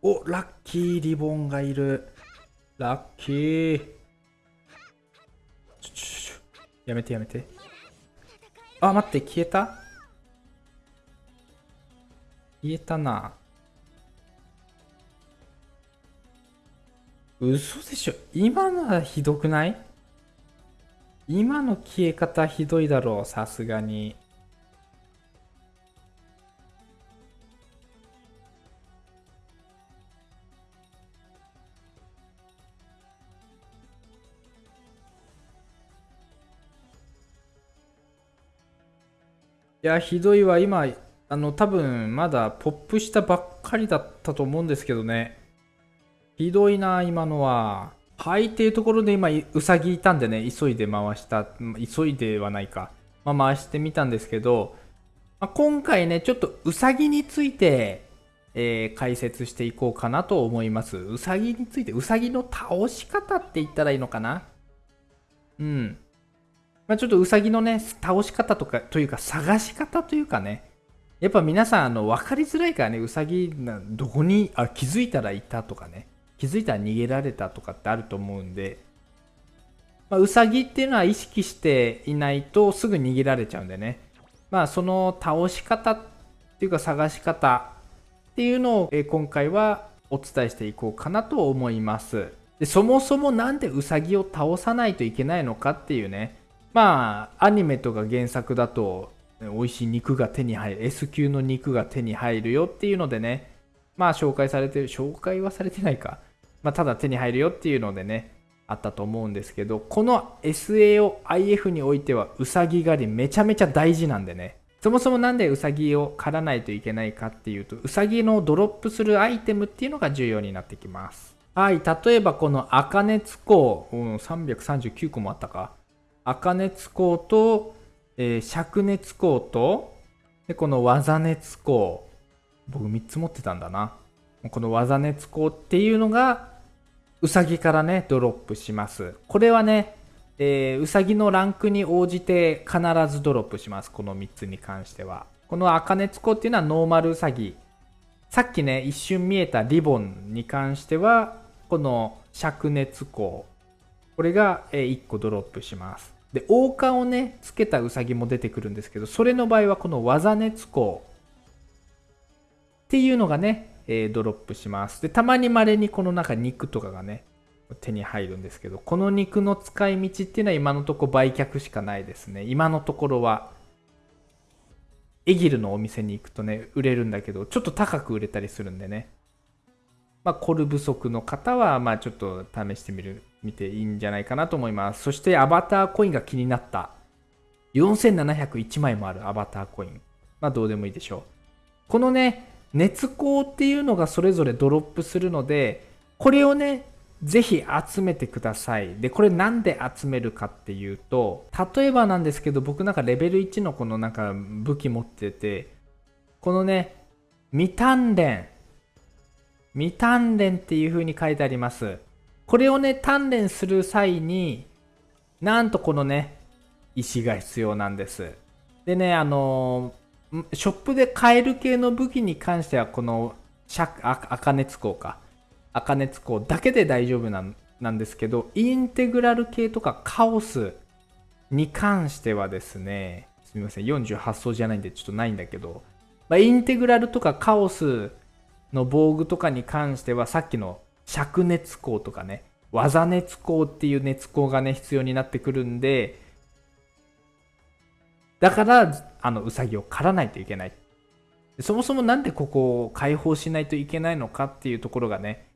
お、ラッキーリボンがいる。ラッキー。やめてやめて。あ、待って、消えた？消えたな。嘘でしょ今のはひどくない？今の消え方ひどいだろう、さすがに。や、ひどいわ。今、あの、多分、まだポップしたばっかりだったと思うんですけどね。ひどいな、今のは。はい、っていうところで今、うさぎいたんでね、急いで回した。急いではないか。まあ、回してみたんですけど、まあ、今回ね、ちょっとうさぎについて、えー、解説していこうかなと思います。うさぎについて、うさぎの倒し方って言ったらいいのかな？うん。まあ、ちょっとうさぎのね、倒し方とか、というか探し方というかね、やっぱ皆さん、あの、分かりづらいからね、うさぎ、どこに、あ、気づいたらいたとかね、気づいたら逃げられたとかってあると思うんで、まあ、うさぎっていうのは意識していないとすぐ逃げられちゃうんでね、まあ、その倒し方っていうか探し方っていうのを、今回はお伝えしていこうかなと思います。でそもそもなんでうさぎを倒さないといけないのかっていうね、まあ、アニメとか原作だと、美味しい肉が手に入る、S 級の肉が手に入るよっていうのでね、まあ紹介されてる、紹介はされてないか。まあ、ただ手に入るよっていうのでね、あったと思うんですけど、この SAOIF においては、うさぎ狩りめちゃめちゃ大事なんでね。そもそもなんでうさぎを狩らないといけないかっていうと、うさぎのドロップするアイテムっていうのが重要になってきます。はい、例えばこの赤熱光、うん、339個もあったか。赤熱光と、えー、灼熱光と、で、この技熱光。僕3つ持ってたんだな。この技熱光っていうのが、うさぎからね、ドロップします。これはね、えー、うさぎのランクに応じて必ずドロップします。この3つに関しては。この赤熱光っていうのはノーマルうさぎ。さっきね、一瞬見えたリボンに関しては、この灼熱光。これが1個ドロップします。で、王冠をね、つけたウサギも出てくるんですけど、それの場合はこの技熱光っていうのがね、えー、ドロップします。で、たまに稀にこの中肉とかがね、手に入るんですけど、この肉の使い道っていうのは今のところ売却しかないですね。今のところは。エギルのお店に行くとね、売れるんだけど、ちょっと高く売れたりするんでね。まあ、コル不足の方は、まあ、ちょっと試してみる、見ていいんじゃないかなと思います。そして、アバターコインが気になった。4701枚もあるアバターコイン。まあ、どうでもいいでしょう。このね、熱光っていうのがそれぞれドロップするので、これをね、ぜひ集めてください。で、これなんで集めるかっていうと、例えばなんですけど、僕なんかレベル1のこのなんか武器持ってて、このね、未鍛錬未鍛錬っていう風に書いてあります。これをね、鍛錬する際に、なんとこのね、石が必要なんです。でね、あのー、ショップで買える系の武器に関しては、この、赤熱光か。赤熱光だけで大丈夫なんなんですけど、インテグラル系とかカオスに関してはですね、すみません、48層じゃないんでちょっとないんだけど、まあ、インテグラルとかカオスの防具とかに関してはさっきの灼熱光とかね技熱光っていう熱光がね必要になってくるんでだからあのウサギを狩らないといけない。そもそもなんでここを解放しないといけないのかっていうところがね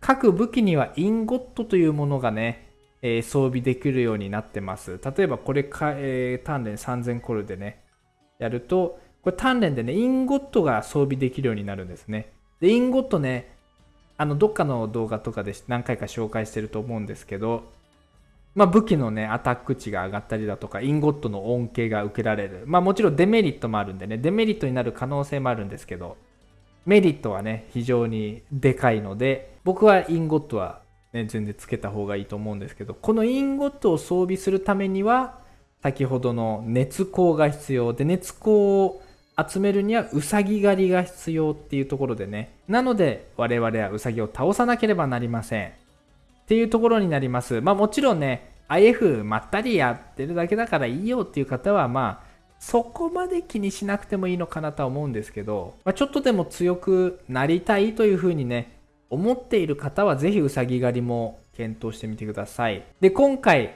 各武器にはインゴットというものがね、えー、装備できるようになってます。例えばこれか、えー、鍛錬3000コルでねやるとこれ鍛錬でねインゴットが装備できるようになるんですね。で、インゴットね、あの、どっかの動画とかで何回か紹介してると思うんですけど、まあ、武器のね、アタック値が上がったりだとか、インゴットの恩恵が受けられる。まあ、もちろんデメリットもあるんでね、デメリットになる可能性もあるんですけど、メリットはね、非常にでかいので、僕はインゴットはね、全然つけた方がいいと思うんですけど、このインゴットを装備するためには、先ほどの熱光が必要で、熱光集めるにはウサギ狩りが必要っていうところでね。なので我々はウサギを倒さなければなりません。っていうところになります。まあもちろんね、IF まったりやってるだけだからいいよっていう方はまあそこまで気にしなくてもいいのかなとは思うんですけど、まあ、ちょっとでも強くなりたいというふうにね、思っている方はぜひうさぎ狩りも検討してみてください。で、今回、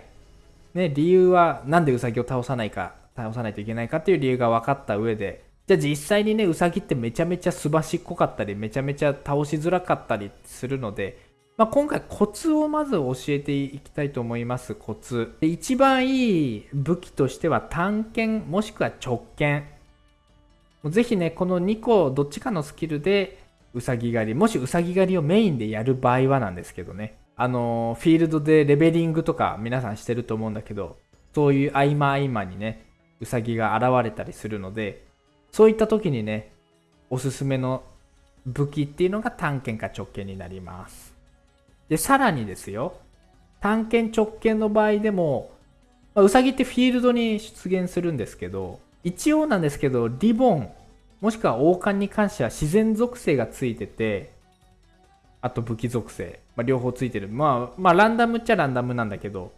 ね、理由はなんでうさぎを倒さないか、倒さないといけないかっていう理由が分かった上で、じゃあ実際にね、うさぎってめちゃめちゃすばしっこかったり、めちゃめちゃ倒しづらかったりするので、まあ、今回コツをまず教えていきたいと思います。コツ。で一番いい武器としては探検もしくは直剣。ぜひね、この2個どっちかのスキルでうさぎ狩り、もしうさぎ狩りをメインでやる場合はなんですけどね。あの、フィールドでレベリングとか皆さんしてると思うんだけど、そういう合間合間にね、うさぎが現れたりするので、そういった時にね、おすすめの武器っていうのが探検か直剣になります。で、さらにですよ、探検直検の場合でも、まあ、ウサギってフィールドに出現するんですけど、一応なんですけど、リボン、もしくは王冠に関しては自然属性がついてて、あと武器属性、まあ、両方ついてる。まあ、まあ、ランダムっちゃランダムなんだけど、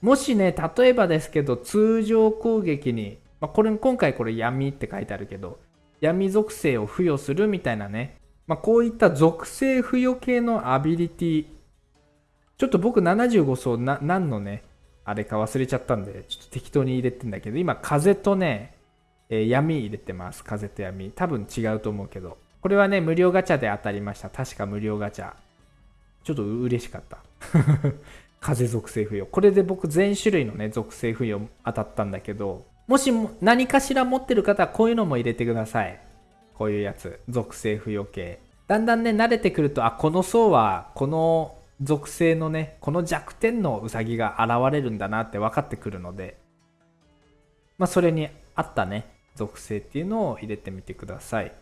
もしね、例えばですけど、通常攻撃に、まあ、これ、今回これ闇って書いてあるけど、闇属性を付与するみたいなね、まあ、こういった属性付与系のアビリティ、ちょっと僕75層な何のね、あれか忘れちゃったんで、ちょっと適当に入れてんだけど、今風とね、えー、闇入れてます。風と闇。多分違うと思うけど。これはね、無料ガチャで当たりました。確か無料ガチャ。ちょっと嬉しかった。風属性付与。これで僕全種類のね、属性付与当たったんだけど、もしも何かしら持ってる方はこういうのも入れてください。こういうやつ属性付与系だんだんね慣れてくるとあこの層はこの属性のねこの弱点のウサギが現れるんだなって分かってくるのでまあそれに合ったね属性っていうのを入れてみてください。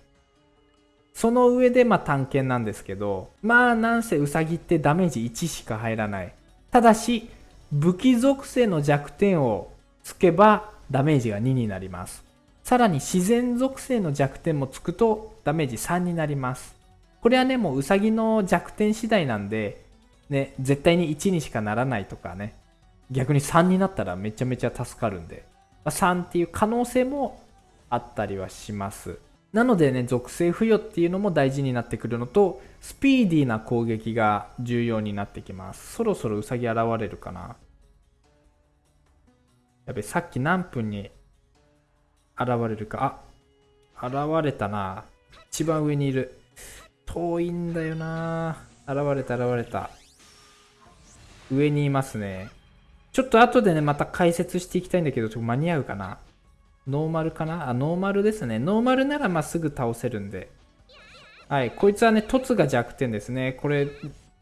その上でまあ探検なんですけどまあなんせウサギってダメージ1しか入らない。ただし武器属性の弱点をつけばダメージが2になりますさらに自然属性の弱点もつくとダメージ3になります。これはね、もうウサギの弱点次第なんで、ね、絶対に1にしかならないとかね、逆に3になったらめちゃめちゃ助かるんで、ま3っていう可能性もあったりはします。なのでね、属性付与っていうのも大事になってくるのと、スピーディーな攻撃が重要になってきます。そろそろウサギ現れるかなやべ、さっき何分に現れるか？あ、現れたな。一番上にいる。遠いんだよな。現れた、現れた。上にいますね。ちょっと後でね、また解説していきたいんだけど、ちょっと間に合うかな？ノーマルかな？あ、ノーマルですね。ノーマルならまっすぐ倒せるんで。はい、こいつはね、凸が弱点ですね。これ、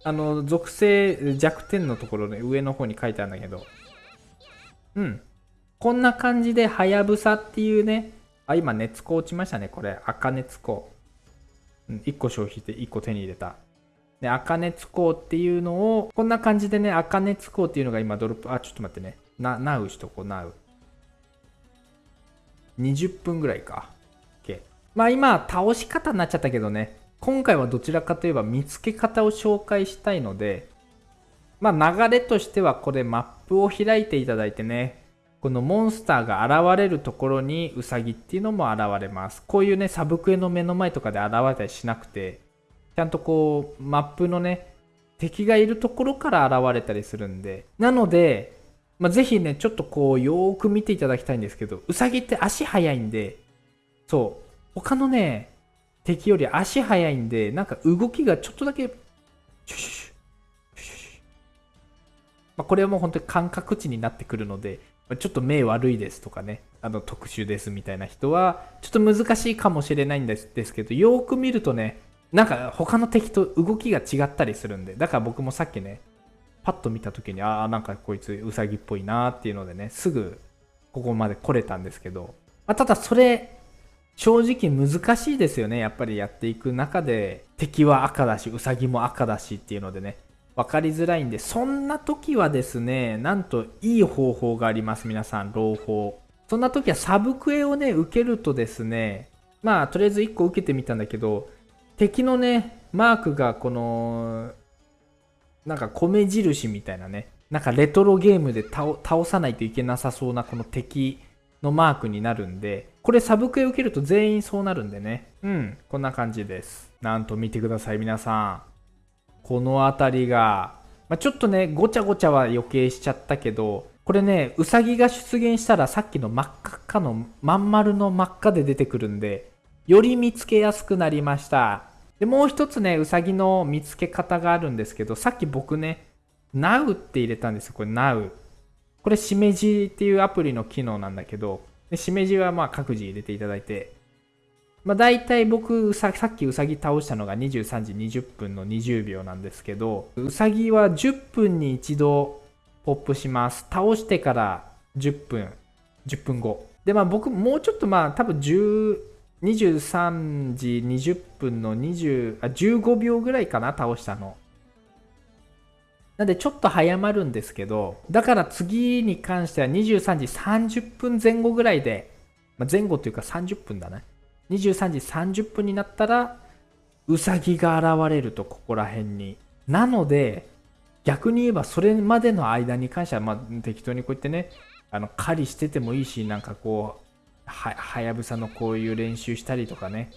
あの、属性弱点のところね、上の方に書いてあるんだけど。うん。こんな感じで、はやぶさっていうね、あ、今、熱子落ちましたね、これ。赤熱子。うん、1個消費して1個手に入れた。で、赤熱子っていうのを、こんな感じでね、赤熱子っていうのが今ドロップ、あ、ちょっと待ってね。な、なうしとこう、なう。20分ぐらいか。OK。まあ今、倒し方になっちゃったけどね、今回はどちらかといえば見つけ方を紹介したいので、まあ流れとしてはこれマップを開いていただいてね、このモンスターが現れるところにウサギっていうのも現れます。こういうね、サブクエの目の前とかで現れたりしなくて、ちゃんとこう、マップのね、敵がいるところから現れたりするんで。なので、まあ、ぜひね、ちょっとこう、よーく見ていただきたいんですけど、ウサギって足速いんで、そう、他のね、敵より足速いんで、なんか動きがちょっとだけ、シュシュシュ、シュシュ。まあ、これはもう本当に感覚値になってくるので、ちょっと目悪いですとかね、あの特殊ですみたいな人は、ちょっと難しいかもしれないんですですけど、よーく見るとね、なんか他の敵と動きが違ったりするんで、だから僕もさっきね、パッと見た時に、ああ、なんかこいつウサギっぽいなーっていうのでね、すぐここまで来れたんですけど、まあ、ただそれ、正直難しいですよね。やっぱりやっていく中で、敵は赤だし、ウサギも赤だしっていうのでね、分かりづらいんで、そんな時はですね、なんといい方法があります、皆さん、朗報。そんな時はサブクエをね、受けるとですね、まあ、とりあえず1個受けてみたんだけど、敵のね、マークがこの、なんか米印みたいなね、なんかレトロゲームで倒さないといけなさそうなこの敵のマークになるんで、これサブクエ受けると全員そうなるんでね。うん、こんな感じです。なんと見てください、皆さん。この辺りが、まあ、ちょっとね、ごちゃごちゃは余計しちゃったけど、これね、ウサギが出現したらさっきの真っ赤っかのまん丸の真っ赤で出てくるんで、より見つけやすくなりました。で、もう一つね、ウサギの見つけ方があるんですけど、さっき僕ね、Now って入れたんですよ、これ Now。これ、しめじっていうアプリの機能なんだけど、でしめじはまあ各自入れていただいて、まあ大体僕さ、っきウサギ倒したのが23時20分の20秒なんですけど、ウサギは10分に一度ポップします。倒してから10分、10分後。で、まあ僕もうちょっとまあ多分10、23時20分の20あ15秒ぐらいかな倒したのなんでちょっと早まるんですけどだから次に関しては23時30分前後ぐらいで、まあ、前後というか30分だね23時30分になったらウサギが現れるとここら辺になので逆に言えばそれまでの間に関してはまあ適当にこうやってねあの狩りしててもいいしなんかこうは、はやぶさのこういう練習したりとかね。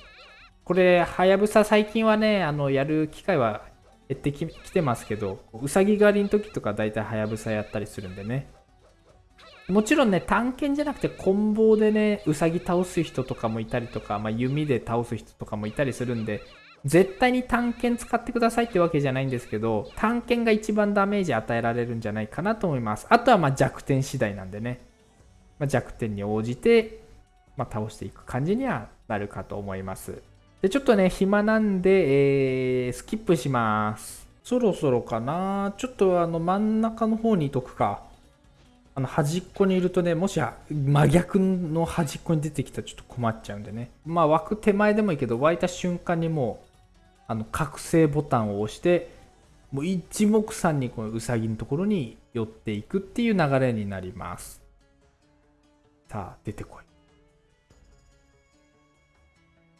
これ、はやぶさ最近はね、あの、やる機会は減ってきてますけど、うさぎ狩りの時とか大体はやぶさやったりするんでね。もちろんね、探検じゃなくて、棍棒でね、うさぎ倒す人とかもいたりとか、まあ、弓で倒す人とかもいたりするんで、絶対に探検使ってくださいってわけじゃないんですけど、探検が一番ダメージ与えられるんじゃないかなと思います。あとはま弱点次第なんでね。まあ、弱点に応じてまあ、倒していく感じにはなるかと思います。で、ちょっとね、暇なんで、えー、スキップします。そろそろかなちょっとあの真ん中の方にいとくか。あの端っこにいるとね、もし真逆の端っこに出てきたらちょっと困っちゃうんでね。まあ枠手前でもいいけど、湧いた瞬間にもう、あの覚醒ボタンを押して、もう一目散にこのウサギのところに寄っていくっていう流れになります。さあ、出てこい。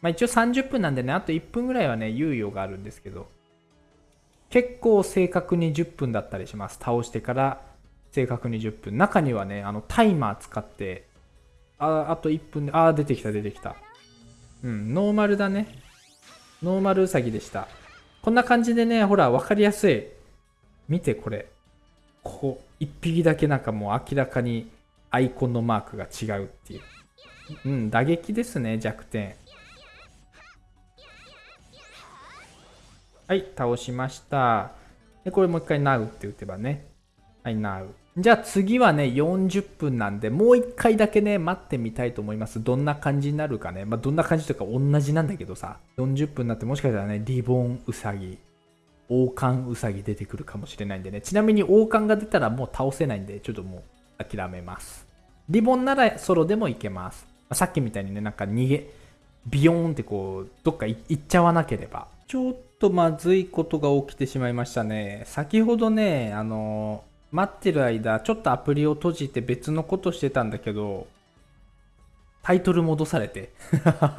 まあ一応30分なんでね、あと1分ぐらいはね、猶予があるんですけど、結構正確に10分だったりします。倒してから正確に10分。中にはね、あのタイマー使って、あ、あと1分で、あ、出てきた出てきた。うん、ノーマルだね。ノーマルウサギでした。こんな感じでね、ほら、わかりやすい。見て、これ。ここ、1匹だけなんかもう明らかにアイコンのマークが違うっていう。うん、打撃ですね、弱点。はい、倒しました。で、これもう一回 Now って打てばね。はい、Now。じゃあ次はね、40分なんで、もう一回だけね、待ってみたいと思います。どんな感じになるかね。まあ、どんな感じというか同じなんだけどさ、40分になってもしかしたらね、リボンウサギ、王冠ウサギ出てくるかもしれないんでね。ちなみに王冠が出たらもう倒せないんで、ちょっともう諦めます。リボンならソロでもいけます。まあ、さっきみたいにね、なんか逃げ、ビヨーンってこう、どっか行っちゃわなければ。ちょっとまずいことが起きてしまいましたね。先ほどね、あの、待ってる間、ちょっとアプリを閉じて別のことしてたんだけど、タイトル戻されて。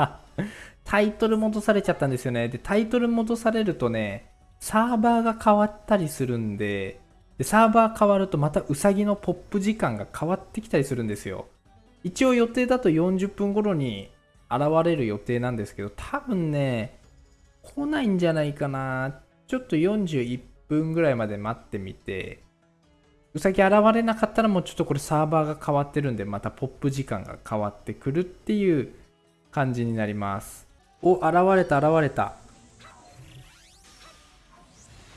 タイトル戻されちゃったんですよね。で、タイトル戻されるとね、サーバーが変わったりするんで、でサーバー変わるとまたウサギのポップ時間が変わってきたりするんですよ。一応予定だと40分頃に現れる予定なんですけど、多分ね、来ないんじゃないかな。ちょっと41分ぐらいまで待ってみて、うさぎ現れなかったらもうちょっとこれサーバーが変わってるんで、またポップ時間が変わってくるっていう感じになります。お、現れた、現れた。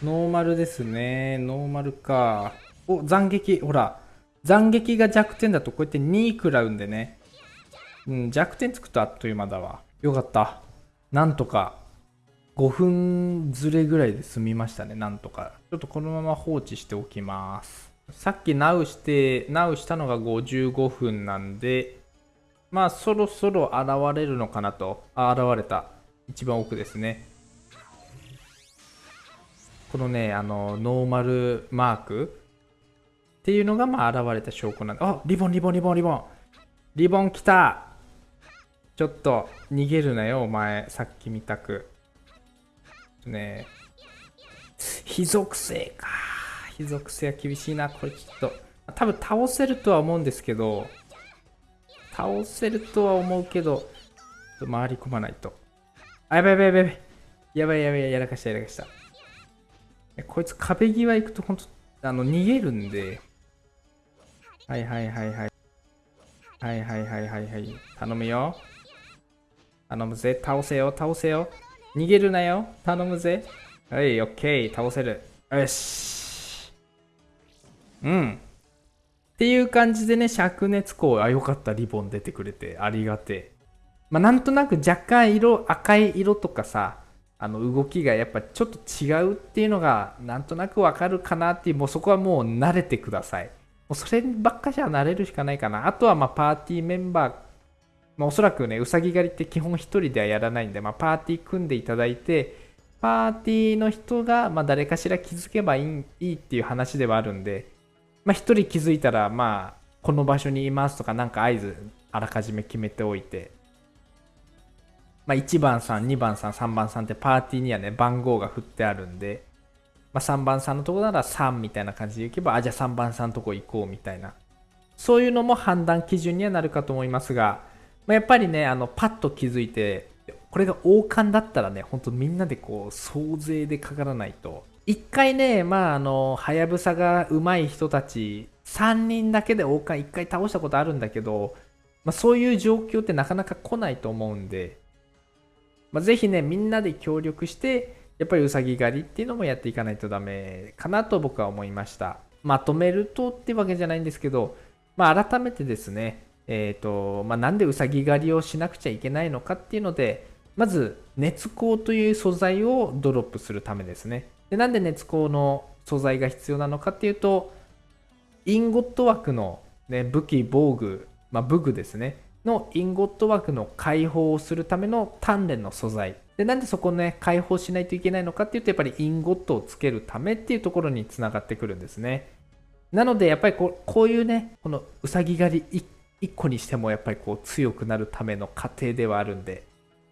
ノーマルですね。ノーマルか。お、斬撃。ほら。斬撃が弱点だとこうやって2位食らうんでね。うん、弱点つくとあっという間だわ。よかった。なんとか、5分ずれぐらいで済みましたね、なんとか。ちょっとこのまま放置しておきます。さっきナウして、ナウしたのが55分なんで、まあそろそろ現れるのかなと。あ、現れた。一番奥ですね。このね、あの、ノーマルマークっていうのがまあ現れた証拠なんで、あ、リボン、リボン、リボン、リボン。リボン来たちょっと逃げるなよ、お前。さっき見たく。ね非属性か。非属性は厳しいな。これちょっと。多分倒せるとは思うんですけど、倒せるとは思うけど、回り込まないと。あ、やばいやばいやばい。やばいやばいやらかしたやらかした。こいつ壁際行くと本当あの逃げるんで。はいはいはいはい。はいはいはいはいはい。頼むよ。頼むぜ。倒せよ、倒せよ。逃げるなよ。頼むぜ。はい、オッケー。倒せる。よし。うん。っていう感じでね、灼熱光、あ、よかった。リボン出てくれて。ありがてえ。まあ、なんとなく若干色、赤い色とかさ、あの動きがやっぱちょっと違うっていうのがなんとなくわかるかなっていう、もうそこはもう慣れてください。もうそればっかじゃ慣れるしかないかな。あとはまあパーティーメンバーまあ、おそらくね、うさぎ狩りって基本1人ではやらないんで、まあ、パーティー組んでいただいて、パーティーの人が、まあ、誰かしら気づけばいいっていう話ではあるんで、まあ、1人気づいたら、まあ、この場所にいますとか、なんか合図、あらかじめ決めておいて、まあ、1番さん、2番さん、3番さんってパーティーにはね、番号が振ってあるんで、まあ、3番さんのとこなら3みたいな感じで行けば、あ、じゃあ3番さんのとこ行こうみたいな。そういうのも判断基準にはなるかと思いますが、まあ、やっぱりね、あの、パッと気づいて、これが王冠だったらね、ほんとみんなでこう、総勢でかからないと。一回ね、まあ、あの、はやぶさが上手い人たち、3人だけで王冠一回倒したことあるんだけど、まあ、そういう状況ってなかなか来ないと思うんで、まあ、ぜひね、みんなで協力して、やっぱりうさぎ狩りっていうのもやっていかないとダメかなと僕は思いました。まとめるとってわけじゃないんですけど、まあ、改めてですね、えーとまあ、なんでうさぎ狩りをしなくちゃいけないのかっていうのでまず熱光という素材をドロップするためですねでなんで熱光の素材が必要なのかっていうとインゴット枠の、ね、武器防具、まあ、武具ですね。のインゴット枠の解放をするための鍛錬の素材。でなんでそこね解放しないといけないのかっていうとやっぱりインゴットをつけるためっていうところにつながってくるんですね。なのでやっぱりこうこういうねこのうさぎ狩り1個にしてもやっぱりこう強くなるための過程ではあるんで、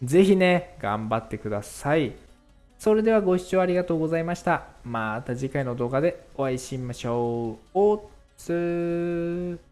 ぜひね、頑張ってください。それではご視聴ありがとうございました。また次回の動画でお会いしましょう。おつー。